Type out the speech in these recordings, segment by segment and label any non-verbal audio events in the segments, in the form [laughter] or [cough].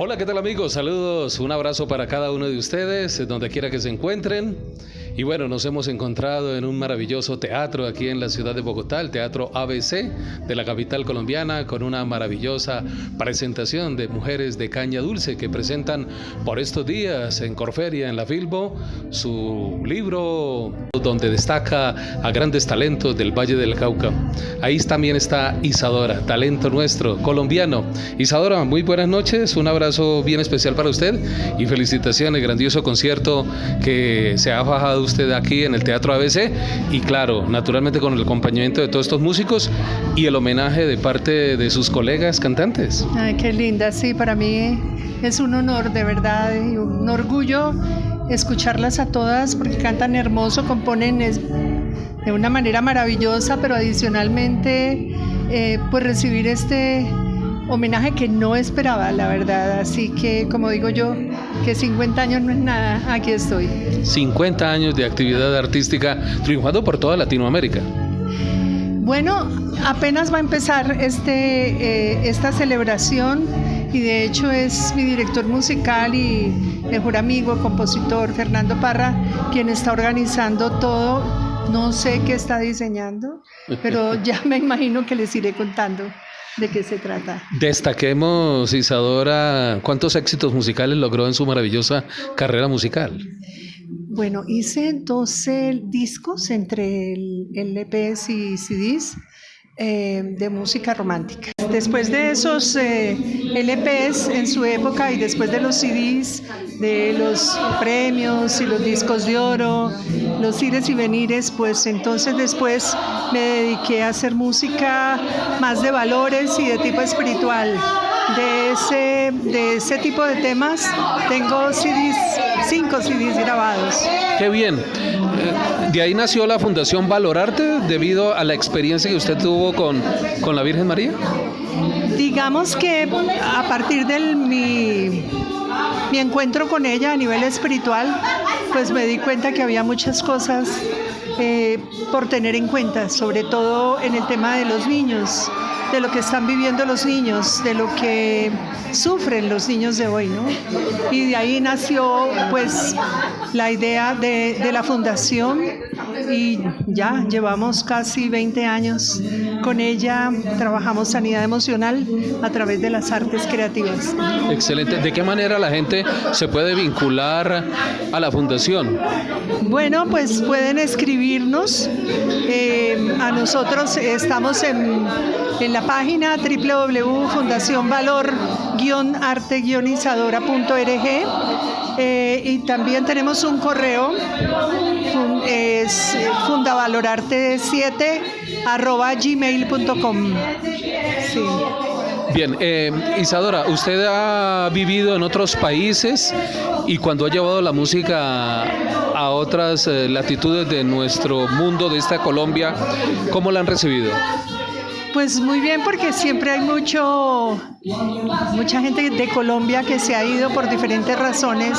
Hola, ¿qué tal amigos? Saludos, un abrazo para cada uno de ustedes, donde quiera que se encuentren. Y bueno, nos hemos encontrado en un maravilloso teatro aquí en la ciudad de Bogotá, el Teatro ABC de la capital colombiana, con una maravillosa presentación de mujeres de caña dulce que presentan por estos días en Corferia, en la Filbo, su libro donde destaca a grandes talentos del Valle del Cauca. Ahí también está Isadora, talento nuestro, colombiano. Isadora, muy buenas noches, un abrazo bien especial para usted y felicitaciones, grandioso concierto que se ha bajado usted aquí en el Teatro ABC y claro, naturalmente con el acompañamiento de todos estos músicos y el homenaje de parte de sus colegas cantantes. Ay, qué linda, sí, para mí es un honor de verdad y un orgullo escucharlas a todas porque cantan hermoso, componen de una manera maravillosa, pero adicionalmente eh, pues recibir este homenaje que no esperaba, la verdad. Así que, como digo yo, que 50 años no es nada, aquí estoy. 50 años de actividad artística triunfando por toda Latinoamérica. Bueno, apenas va a empezar este, eh, esta celebración y de hecho es mi director musical y mejor amigo, compositor Fernando Parra, quien está organizando todo. No sé qué está diseñando, pero [laughs] ya me imagino que les iré contando de qué se trata. Destaquemos, Isadora, ¿cuántos éxitos musicales logró en su maravillosa carrera musical? Bueno, hice 12 discos entre el, LPs y CDs. Eh, de música romántica. Después de esos eh, LPs en su época y después de los CDs, de los premios y los discos de oro, los ires y venires, pues entonces después me dediqué a hacer música más de valores y de tipo espiritual. De ese, de ese tipo de temas tengo CDs, cinco CDs grabados. Qué bien. Eh, de ahí nació la Fundación Valorarte debido a la experiencia que usted tuvo con, con la Virgen María. Digamos que a partir de mi, mi encuentro con ella a nivel espiritual, pues me di cuenta que había muchas cosas eh, por tener en cuenta, sobre todo en el tema de los niños, de lo que están viviendo los niños, de lo que sufren los niños de hoy, ¿no? Y de ahí nació pues la idea de, de la fundación y ya llevamos casi 20 años con ella, trabajamos sanidad emocional a través de las artes creativas. Excelente. ¿De qué manera la gente se puede vincular a la fundación? Bueno, pues pueden escribirnos. Eh, a nosotros estamos en, en la página www.fundacionvalor-arte-izadora.org eh, y también tenemos un correo, es fundavalorarte7 arroba gmail.com. Sí. Bien, eh, Isadora, usted ha vivido en otros países y cuando ha llevado la música a otras eh, latitudes de nuestro mundo, de esta Colombia, ¿cómo la han recibido? Pues muy bien, porque siempre hay mucho, mucha gente de Colombia que se ha ido por diferentes razones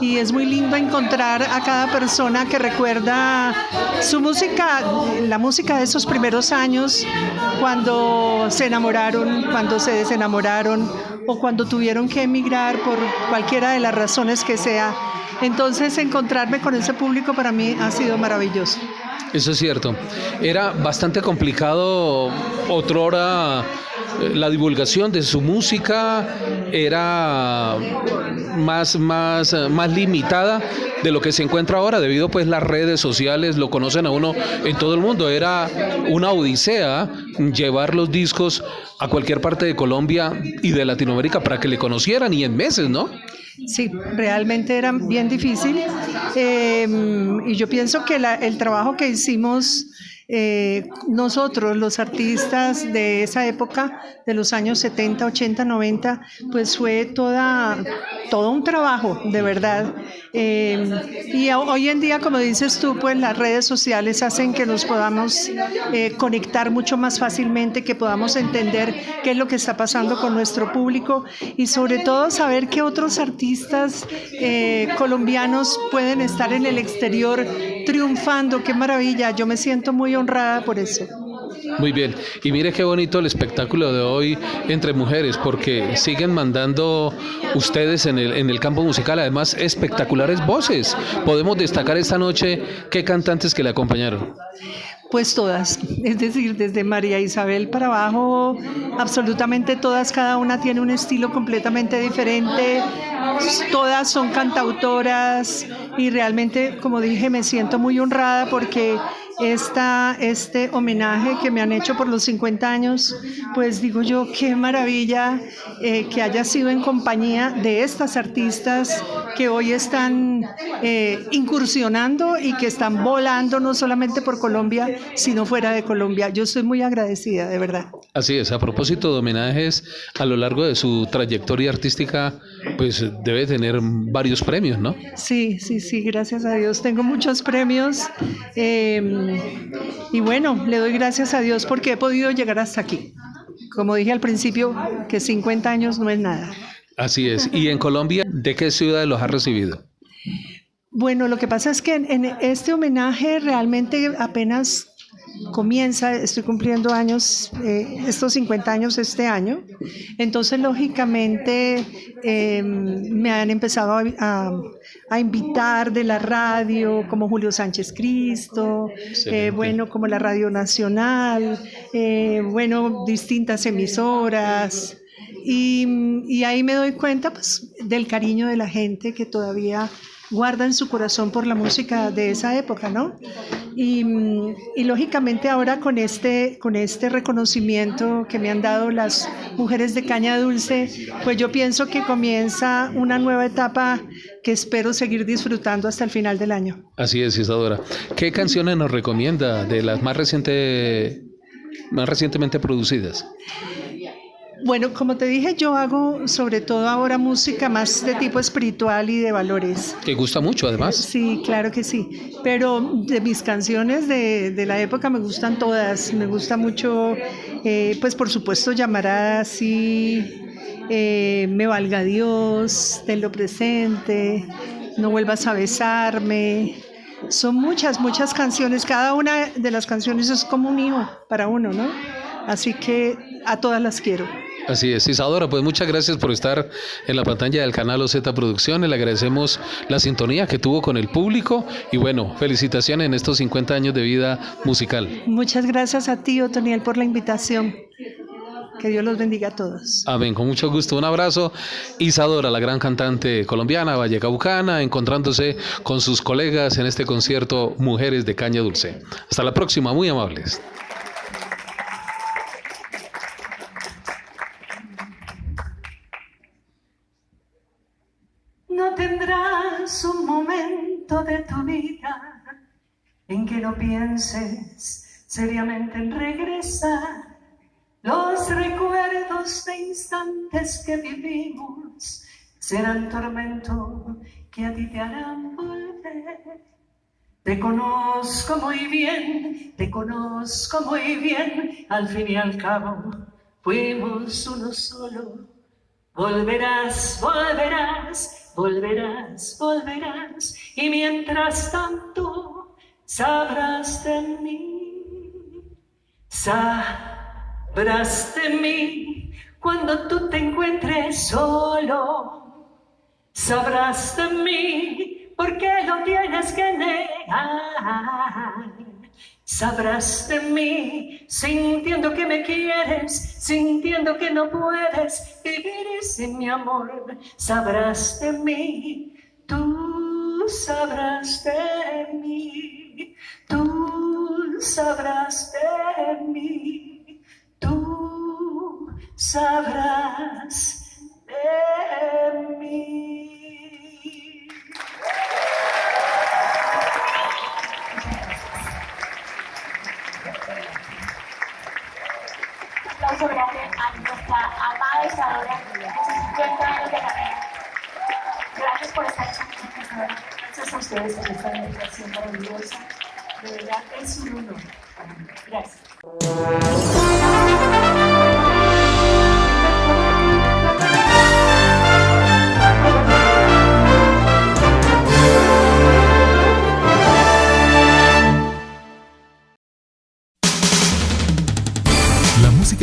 y es muy lindo encontrar a cada persona que recuerda su música, la música de esos primeros años, cuando se enamoraron, cuando se desenamoraron o cuando tuvieron que emigrar por cualquiera de las razones que sea. Entonces encontrarme con ese público para mí ha sido maravilloso. Eso es cierto. Era bastante complicado otrora eh, la divulgación de su música era más, más, más limitada de lo que se encuentra ahora debido pues las redes sociales lo conocen a uno en todo el mundo era una odisea llevar los discos a cualquier parte de Colombia y de Latinoamérica para que le conocieran y en meses, ¿no? Sí, realmente era bien difícil. Em, y yo pienso que el trabajo que hicimos eh, nosotros, los artistas de esa época, de los años 70, 80, 90, pues fue toda, todo un trabajo, de verdad. Eh, y hoy en día, como dices tú, pues las redes sociales hacen que nos podamos eh, conectar mucho más fácilmente, que podamos entender qué es lo que está pasando con nuestro público y sobre todo saber que otros artistas colombianos pueden estar en el exterior triunfando. Qué maravilla, yo me siento muy honrada por eso. Muy bien, y mire qué bonito el espectáculo de hoy entre mujeres, porque siguen mandando ustedes en el, en el campo musical, además espectaculares voces. Podemos destacar esta noche qué cantantes que le acompañaron. Pues todas, es decir, desde María Isabel para abajo, absolutamente todas, cada una tiene un estilo completamente diferente, todas son cantautoras y realmente, como dije, me siento muy honrada porque esta, este homenaje que me han hecho por los 50 años, pues digo yo, qué maravilla eh, que haya sido en compañía de estas artistas que hoy están eh, incursionando y que están volando no solamente por Colombia, sino fuera de Colombia. Yo estoy muy agradecida, de verdad. Así es, a propósito de homenajes, a lo largo de su trayectoria artística, pues debe tener varios premios, ¿no? Sí, sí, sí, gracias a Dios. Tengo muchos premios. Eh, y bueno, le doy gracias a Dios porque he podido llegar hasta aquí. Como dije al principio, que 50 años no es nada. Así es. ¿Y en Colombia, de qué ciudad los ha recibido? Bueno, lo que pasa es que en este homenaje realmente apenas comienza, estoy cumpliendo años, eh, estos 50 años este año, entonces lógicamente em, me han empezado a, invitar de la radio, como Julio Sánchez Cristo, eh, bueno, como la Radio Nacional, eh, bueno, distintas emisoras. Y, y ahí me doy cuenta pues, del cariño de la gente que todavía guarda en su corazón por la música de esa época, ¿no? Y, lógicamente ahora con este, con este reconocimiento que me han dado las mujeres de Caña Dulce, pues yo pienso que comienza una nueva etapa que espero seguir disfrutando hasta el final del año. Así es, Isadora. ¿Qué canciones nos recomienda de las más, reciente, más recientemente producidas? Bueno, como te dije, yo hago sobre todo ahora música más de tipo espiritual y de valores. ¿Te gusta mucho además? Sí, claro que sí. Pero de mis canciones de, la época me gustan todas. Me gusta mucho, eh, pues por supuesto, llamará así, eh, Me valga Dios, Tenlo presente, No vuelvas a besarme. Son muchas, muchas canciones. Cada una de las canciones es como un hijo para uno, ¿no? Así que a todas las quiero. Así es, Isadora, pues muchas gracias por estar en la pantalla del canal OZ Producciones. Le agradecemos la sintonía que tuvo con el público y bueno, felicitaciones en estos 50 años de vida musical. Muchas gracias a ti, Otoniel, por la invitación. Que Dios los bendiga a todos. Amén, con mucho gusto. Un abrazo. Isadora, la gran cantante colombiana, vallecaucana, encontrándose con sus colegas en este concierto Mujeres de Caña Dulce. Hasta la próxima, muy amables. En que no pienses seriamente en regresar. Los recuerdos de instantes que vivimos serán tormento que a ti te harán volver. Te conozco muy bien, te conozco muy bien, al fin y al cabo fuimos uno solo. Volverás, volverás, volverás, volverás, y mientras tanto sabrás de mí, sabrás de mí cuando tú te encuentres solo, sabrás de mí porque lo tienes que negar. Sabrás de mí, sintiendo que me quieres, sintiendo que no puedes vivir sin mi amor. Sabrás de mí, tú sabrás de mí, sabrás de mí, tú sabrás de mí. Un aplauso a nuestra amada Isadora Gracias por estar aquí, Gracias a ustedes por esta meditación maravillosa. De verdad, es un honor. Gracias.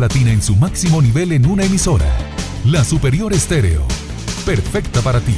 Latina en su máximo nivel en una emisora. La Superior Estéreo. Perfecta para ti.